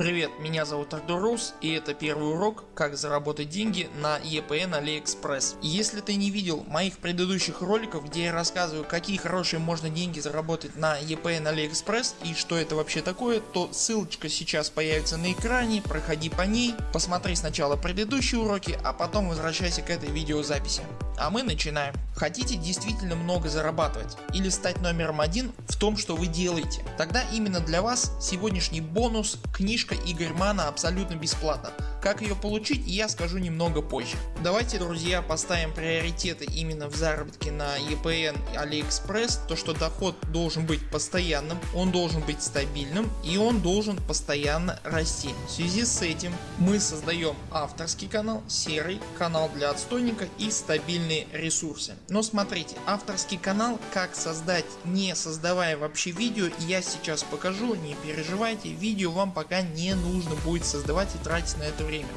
Привет, меня зовут Ардурус и это первый урок как заработать деньги на EPN AliExpress. Если ты не видел моих предыдущих роликов где я рассказываю какие хорошие можно деньги заработать на EPN AliExpress и что это вообще такое, то ссылочка сейчас появится на экране, проходи по ней, посмотри сначала предыдущие уроки, а потом возвращайся к этой видеозаписи. А мы начинаем. Хотите действительно много зарабатывать или стать номером один в том что вы делаете? Тогда именно для вас сегодняшний бонус книжка Игорь Мана абсолютно бесплатно. Как ее получить я скажу немного позже. Давайте друзья поставим приоритеты именно в заработке на EPN AliExpress. То что доход должен быть постоянным, он должен быть стабильным и он должен постоянно расти. В связи с этим мы создаем авторский канал, серый канал для отстойника и стабильные ресурсы. Но смотрите авторский канал как создать не создавая вообще видео я сейчас покажу не переживайте видео вам пока не нужно будет создавать и тратить на это время.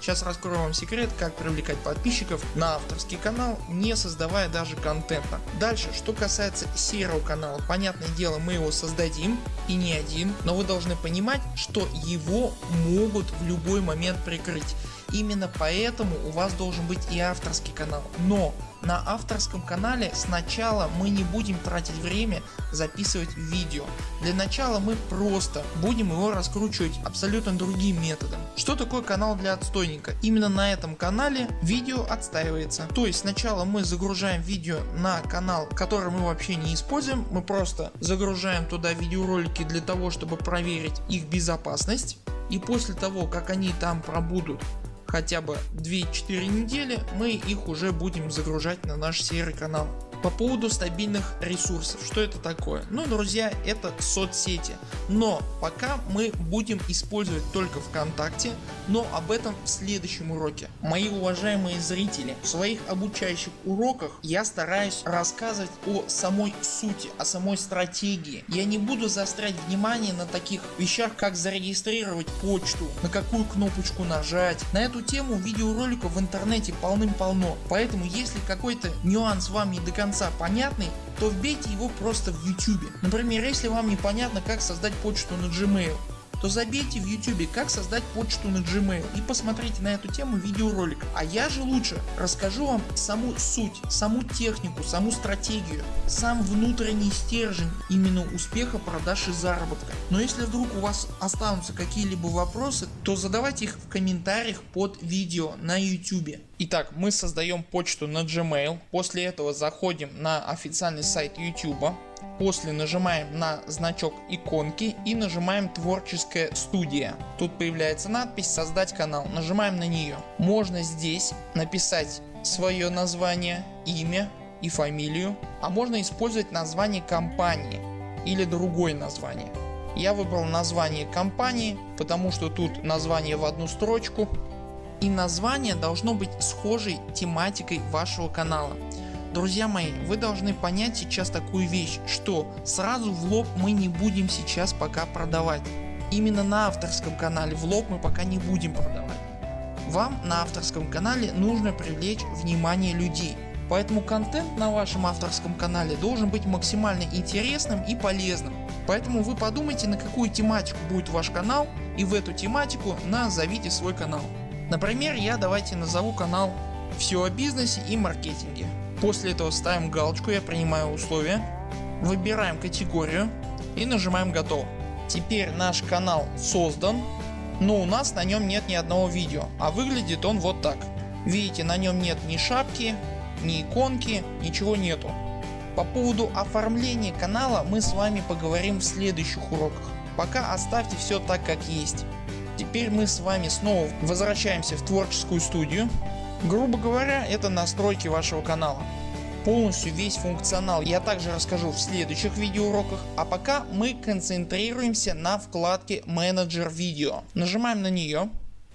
Сейчас раскрою вам секрет как привлекать подписчиков на авторский канал не создавая даже контента. Дальше что касается серого канала понятное дело мы его создадим и не один, но вы должны понимать что его могут в любой момент прикрыть. Именно поэтому у вас должен быть и авторский канал. Но на авторском канале сначала мы не будем тратить время записывать видео. Для начала мы просто будем его раскручивать абсолютно другим методом. Что такое канал для отстойника? Именно на этом канале видео отстаивается. То есть сначала мы загружаем видео на канал который мы вообще не используем. Мы просто загружаем туда видеоролики для того чтобы проверить их безопасность. И после того как они там пробудут хотя бы 2-4 недели мы их уже будем загружать на наш серый канал. По поводу стабильных ресурсов, что это такое? Ну друзья это соцсети, но пока мы будем использовать только ВКонтакте, но об этом в следующем уроке. Мои уважаемые зрители, в своих обучающих уроках я стараюсь рассказывать о самой сути, о самой стратегии. Я не буду заострять внимание на таких вещах как зарегистрировать почту, на какую кнопочку нажать. На эту тему видеороликов в интернете полным-полно, поэтому если какой-то нюанс вам не до конца конца понятный, то вбейте его просто в YouTube. Например, если вам непонятно как создать почту на Gmail, то забейте в YouTube как создать почту на Gmail и посмотрите на эту тему видеоролик. А я же лучше расскажу вам саму суть, саму технику, саму стратегию, сам внутренний стержень именно успеха продаж и заработка. Но если вдруг у вас останутся какие-либо вопросы, то задавайте их в комментариях под видео на YouTube. Итак, мы создаем почту на Gmail, после этого заходим на официальный сайт YouTube, После нажимаем на значок иконки и нажимаем творческая студия. Тут появляется надпись создать канал. Нажимаем на нее. Можно здесь написать свое название, имя и фамилию. А можно использовать название компании или другое название. Я выбрал название компании, потому что тут название в одну строчку. И название должно быть схожей тематикой вашего канала. Друзья мои, вы должны понять сейчас такую вещь, что сразу в лоб мы не будем сейчас пока продавать. Именно на авторском канале в лоб мы пока не будем продавать. Вам на авторском канале нужно привлечь внимание людей. Поэтому контент на вашем авторском канале должен быть максимально интересным и полезным. Поэтому вы подумайте на какую тематику будет ваш канал и в эту тематику назовите свой канал. Например я давайте назову канал все о бизнесе и маркетинге. После этого ставим галочку «Я принимаю условия», выбираем категорию и нажимаем готово. Теперь наш канал создан, но у нас на нем нет ни одного видео, а выглядит он вот так. Видите на нем нет ни шапки, ни иконки, ничего нету. По поводу оформления канала мы с вами поговорим в следующих уроках. Пока оставьте все так как есть. Теперь мы с вами снова возвращаемся в творческую студию Грубо говоря это настройки вашего канала. Полностью весь функционал я также расскажу в следующих видеоуроках, а пока мы концентрируемся на вкладке менеджер видео. Нажимаем на нее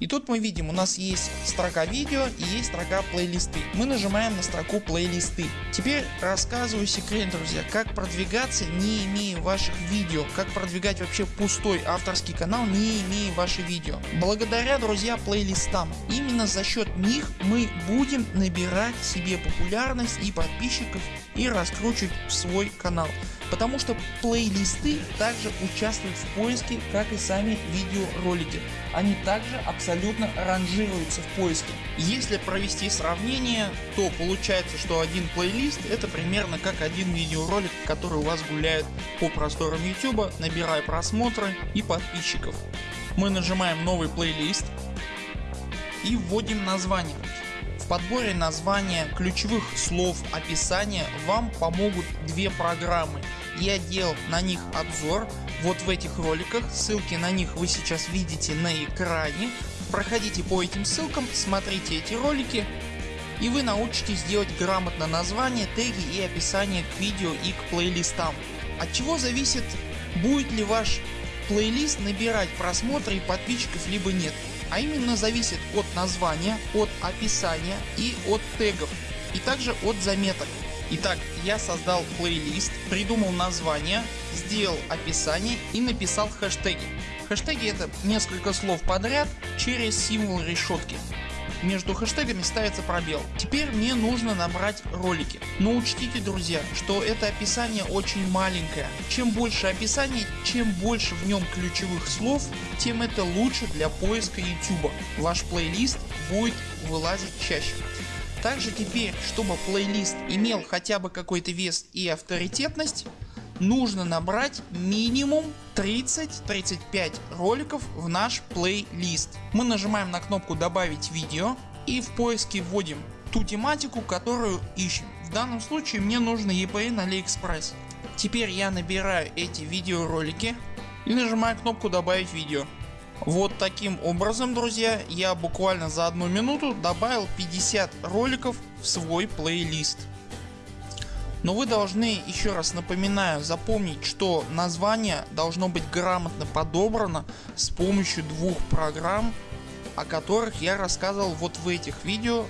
и тут мы видим у нас есть строка видео и есть строка плейлисты. Мы нажимаем на строку плейлисты. Теперь рассказываю секрет друзья как продвигаться не имея ваших видео. Как продвигать вообще пустой авторский канал не имея ваши видео. Благодаря друзья плейлистам. Именно за счет них мы будем набирать себе популярность и подписчиков и раскручивать свой канал. Потому что плейлисты также участвуют в поиске как и сами видеоролики. Они также абсолютно ранжируются в поиске. Если провести сравнение то получается что один плейлист это примерно как один видеоролик который у вас гуляет по просторам YouTube набирая просмотры и подписчиков. Мы нажимаем новый плейлист и вводим название. Подборе названия, ключевых слов, описания вам помогут две программы. Я делал на них обзор вот в этих роликах, ссылки на них вы сейчас видите на экране. Проходите по этим ссылкам, смотрите эти ролики и вы научитесь делать грамотно название, теги и описание к видео и к плейлистам. От чего зависит будет ли ваш плейлист набирать просмотры и подписчиков либо нет а именно зависит от названия, от описания и от тегов и также от заметок. Итак, я создал плейлист, придумал название, сделал описание и написал хэштеги. Хэштеги это несколько слов подряд через символ решетки между хэштегами ставится пробел. Теперь мне нужно набрать ролики. Но учтите друзья, что это описание очень маленькое. Чем больше описаний, чем больше в нем ключевых слов, тем это лучше для поиска YouTube. Ваш плейлист будет вылазить чаще. Также теперь, чтобы плейлист имел хотя бы какой-то вес и авторитетность, нужно набрать минимум 30-35 роликов в наш плейлист. Мы нажимаем на кнопку добавить видео и в поиске вводим ту тематику которую ищем. В данном случае мне нужно EPN AliExpress. Теперь я набираю эти видеоролики и нажимаю кнопку добавить видео. Вот таким образом друзья я буквально за одну минуту добавил 50 роликов в свой плейлист. Но вы должны еще раз напоминаю запомнить что название должно быть грамотно подобрано с помощью двух программ о которых я рассказывал вот в этих видео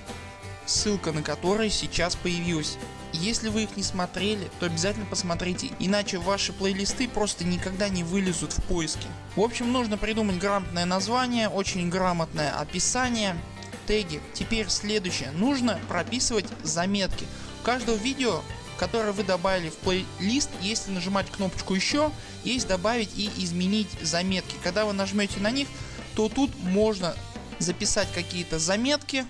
ссылка на которые сейчас появилась. Если вы их не смотрели то обязательно посмотрите иначе ваши плейлисты просто никогда не вылезут в поиске. В общем нужно придумать грамотное название, очень грамотное описание, теги. Теперь следующее нужно прописывать заметки. У каждого видео которые вы добавили в плейлист, если нажимать кнопочку еще, есть добавить и изменить заметки. Когда вы нажмете на них, то тут можно записать какие-то заметки.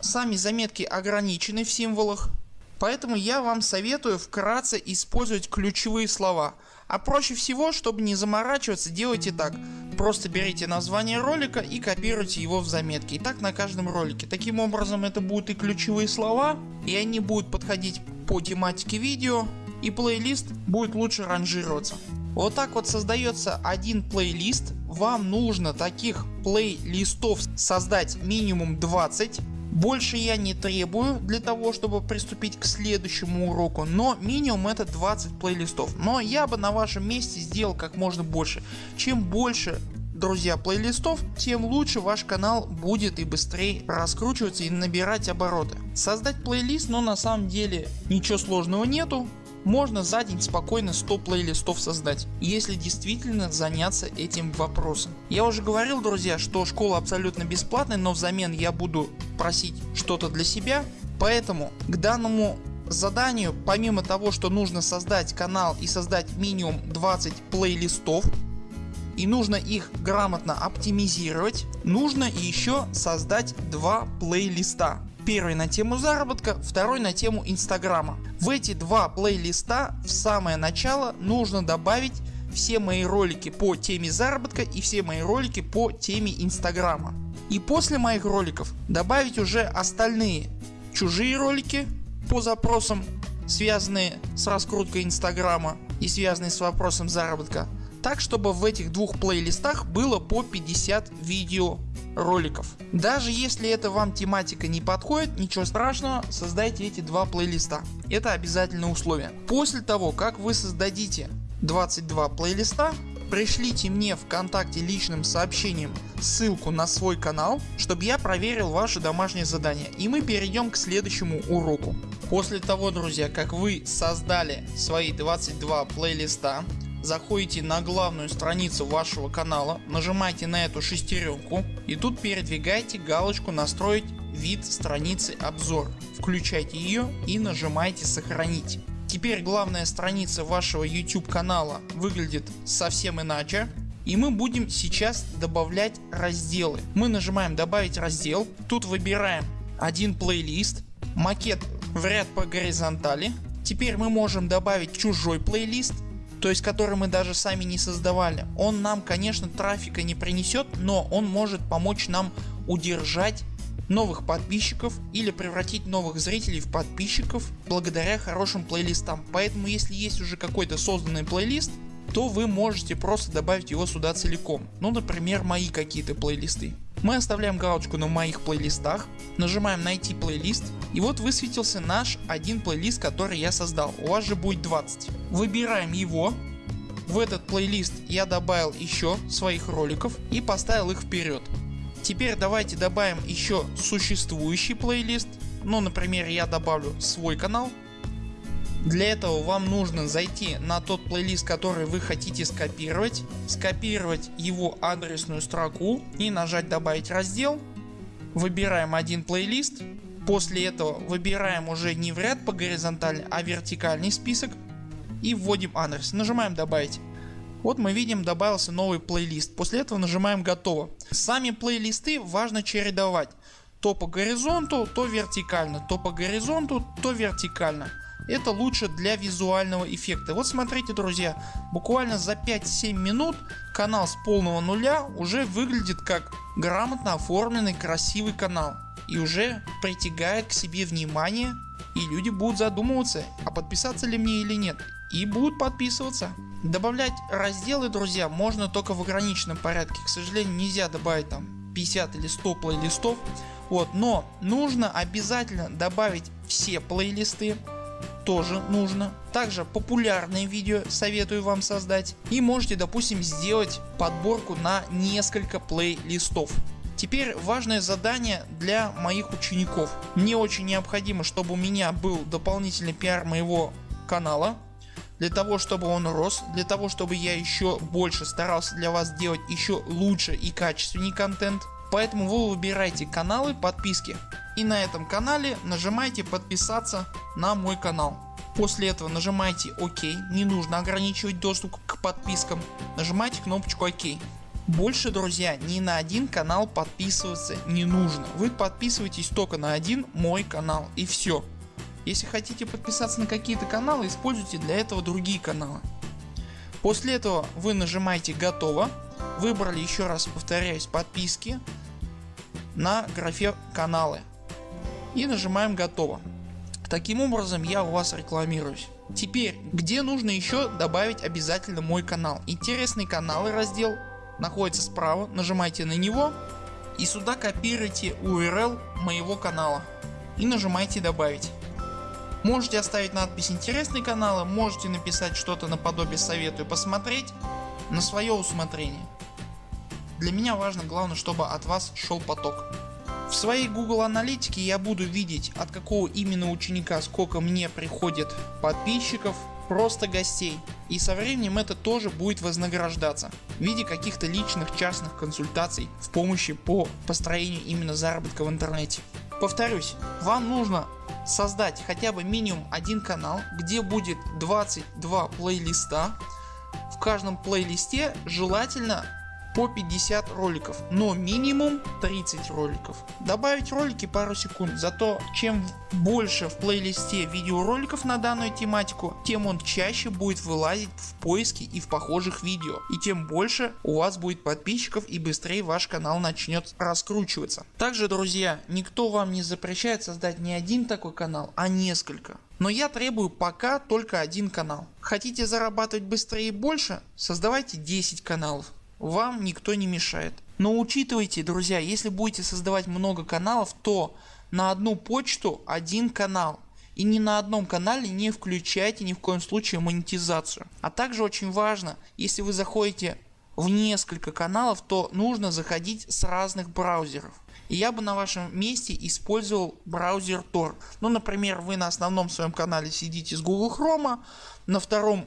Сами заметки ограничены в символах. Поэтому я вам советую вкратце использовать ключевые слова. А проще всего, чтобы не заморачиваться, делайте так. Просто берите название ролика и копируйте его в заметки. И так на каждом ролике. Таким образом это будут и ключевые слова и они будут подходить по тематике видео и плейлист будет лучше ранжироваться. Вот так вот создается один плейлист. Вам нужно таких плейлистов создать минимум 20. Больше я не требую для того чтобы приступить к следующему уроку, но минимум это 20 плейлистов. Но я бы на вашем месте сделал как можно больше. Чем больше друзья плейлистов тем лучше ваш канал будет и быстрее раскручиваться и набирать обороты. Создать плейлист но на самом деле ничего сложного нету. Можно за день спокойно 100 плейлистов создать, если действительно заняться этим вопросом. Я уже говорил друзья, что школа абсолютно бесплатная, но взамен я буду просить что-то для себя. Поэтому к данному заданию помимо того что нужно создать канал и создать минимум 20 плейлистов и нужно их грамотно оптимизировать, нужно еще создать два плейлиста. Первый на тему заработка, второй на тему инстаграма. В эти два плейлиста в самое начало нужно добавить все мои ролики по теме заработка и все мои ролики по теме инстаграма. И после моих роликов добавить уже остальные чужие ролики по запросам связанные с раскруткой инстаграма и связанные с вопросом заработка так чтобы в этих двух плейлистах было по 50 видео роликов. Даже если это вам тематика не подходит, ничего страшного, создайте эти два плейлиста. Это обязательное условие. После того как вы создадите 22 плейлиста, пришлите мне ВКонтакте личным сообщением ссылку на свой канал, чтобы я проверил ваше домашнее задание и мы перейдем к следующему уроку. После того друзья как вы создали свои 22 плейлиста, заходите на главную страницу вашего канала, нажимаете на эту шестеренку и тут передвигаете галочку настроить вид страницы обзор. Включайте ее и нажимаете сохранить. Теперь главная страница вашего YouTube канала выглядит совсем иначе. И мы будем сейчас добавлять разделы. Мы нажимаем добавить раздел. Тут выбираем один плейлист. Макет в ряд по горизонтали. Теперь мы можем добавить чужой плейлист то есть который мы даже сами не создавали. Он нам конечно трафика не принесет, но он может помочь нам удержать новых подписчиков или превратить новых зрителей в подписчиков благодаря хорошим плейлистам. Поэтому если есть уже какой-то созданный плейлист, то вы можете просто добавить его сюда целиком. Ну например мои какие-то плейлисты. Мы оставляем галочку на моих плейлистах, нажимаем найти плейлист и вот высветился наш один плейлист который я создал. У вас же будет 20. Выбираем его. В этот плейлист я добавил еще своих роликов и поставил их вперед. Теперь давайте добавим еще существующий плейлист. Ну например я добавлю свой канал. Для этого вам нужно зайти на тот плейлист который вы хотите скопировать, скопировать его адресную строку и нажать добавить раздел. Выбираем один плейлист. После этого выбираем уже не в ряд по горизонтали, а вертикальный список и вводим адрес. Нажимаем добавить. Вот мы видим добавился новый плейлист. После этого нажимаем готово. Сами плейлисты важно чередовать. То по горизонту, то вертикально. То по горизонту, то вертикально. Это лучше для визуального эффекта. Вот смотрите друзья, буквально за 5-7 минут канал с полного нуля уже выглядит как грамотно оформленный красивый канал. И уже притягает к себе внимание и люди будут задумываться а подписаться ли мне или нет и будут подписываться. Добавлять разделы друзья можно только в ограниченном порядке. К сожалению нельзя добавить там 50 или 100 плейлистов. Вот, но нужно обязательно добавить все плейлисты. Тоже нужно. Также популярные видео советую вам создать. И можете допустим сделать подборку на несколько плейлистов. Теперь важное задание для моих учеников. Мне очень необходимо чтобы у меня был дополнительный пиар моего канала для того чтобы он рос, для того чтобы я еще больше старался для вас делать еще лучше и качественнее контент. Поэтому вы выбираете каналы подписки и на этом канале нажимаете подписаться на мой канал. После этого нажимаете ОК, не нужно ограничивать доступ к подпискам, нажимаете кнопочку ОК. Больше друзья ни на один канал подписываться не нужно. Вы подписываетесь только на один мой канал и все. Если хотите подписаться на какие-то каналы, используйте для этого другие каналы. После этого вы нажимаете готово, выбрали еще раз повторяюсь подписки на графе каналы и нажимаем готово. Таким образом я у вас рекламируюсь. Теперь где нужно еще добавить обязательно мой канал. Интересные каналы раздел находится справа, нажимайте на него и сюда копируйте URL моего канала и нажимайте добавить. Можете оставить надпись интересные каналы, можете написать что-то наподобие советую посмотреть на свое усмотрение. Для меня важно главное чтобы от вас шел поток. В своей Google аналитике я буду видеть от какого именно ученика сколько мне приходит подписчиков, просто гостей. И со временем это тоже будет вознаграждаться в виде каких-то личных частных консультаций в помощи по построению именно заработка в интернете. Повторюсь, вам нужно создать хотя бы минимум один канал, где будет 22 плейлиста. В каждом плейлисте желательно по 50 роликов, но минимум 30 роликов. Добавить ролики пару секунд, зато чем больше в плейлисте видеороликов на данную тематику, тем он чаще будет вылазить в поиске и в похожих видео. И тем больше у вас будет подписчиков и быстрее ваш канал начнет раскручиваться. Также друзья, никто вам не запрещает создать не один такой канал, а несколько. Но я требую пока только один канал. Хотите зарабатывать быстрее и больше? Создавайте 10 каналов вам никто не мешает. Но учитывайте друзья, если будете создавать много каналов, то на одну почту один канал. И ни на одном канале не включайте ни в коем случае монетизацию. А также очень важно, если вы заходите в несколько каналов, то нужно заходить с разных браузеров. И я бы на вашем месте использовал браузер Tor. Ну например вы на основном своем канале сидите с Google Chrome, на втором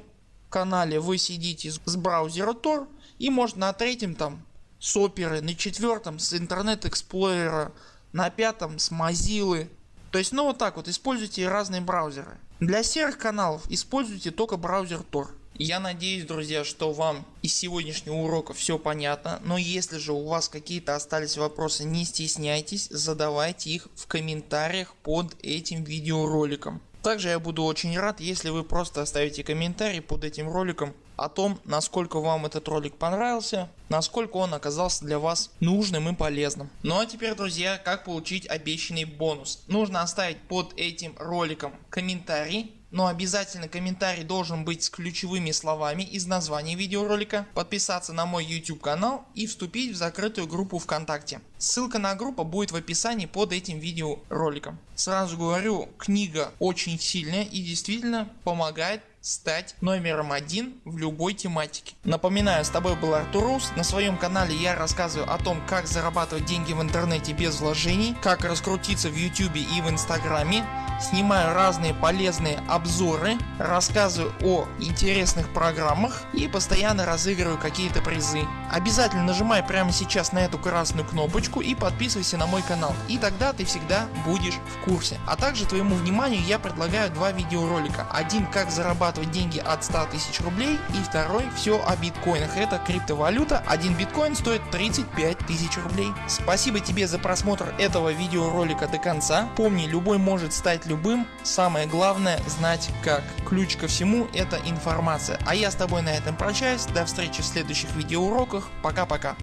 канале вы сидите с браузера Tor и может на третьем там с оперы, на четвертом с интернет эксплорера, на пятом с Mozilla То есть ну вот так вот используйте разные браузеры. Для серых каналов используйте только браузер Tor. Я надеюсь друзья что вам из сегодняшнего урока все понятно, но если же у вас какие-то остались вопросы не стесняйтесь задавайте их в комментариях под этим видеороликом. Также я буду очень рад если вы просто оставите комментарий под этим роликом о том насколько вам этот ролик понравился, насколько он оказался для вас нужным и полезным. Ну а теперь друзья как получить обещанный бонус. Нужно оставить под этим роликом комментарий но обязательно комментарий должен быть с ключевыми словами из названия видеоролика, подписаться на мой YouTube канал и вступить в закрытую группу ВКонтакте. Ссылка на группу будет в описании под этим видеороликом. Сразу говорю книга очень сильная и действительно помогает стать номером один в любой тематике. Напоминаю с тобой был Артур Рус. На своем канале я рассказываю о том как зарабатывать деньги в интернете без вложений, как раскрутиться в YouTube и в инстаграме, снимаю разные полезные обзоры, рассказываю о интересных программах и постоянно разыгрываю какие-то призы. Обязательно нажимай прямо сейчас на эту красную кнопочку и подписывайся на мой канал и тогда ты всегда будешь в курсе. А также твоему вниманию я предлагаю два видеоролика. Один как зарабатывать деньги от 100 тысяч рублей и второй все о биткоинах. Это криптовалюта. Один биткоин стоит 35 тысяч рублей. Спасибо тебе за просмотр этого видеоролика до конца. Помни любой может стать любым. Самое главное знать как. Ключ ко всему это информация. А я с тобой на этом прощаюсь. До встречи в следующих видеоуроках. Пока пока.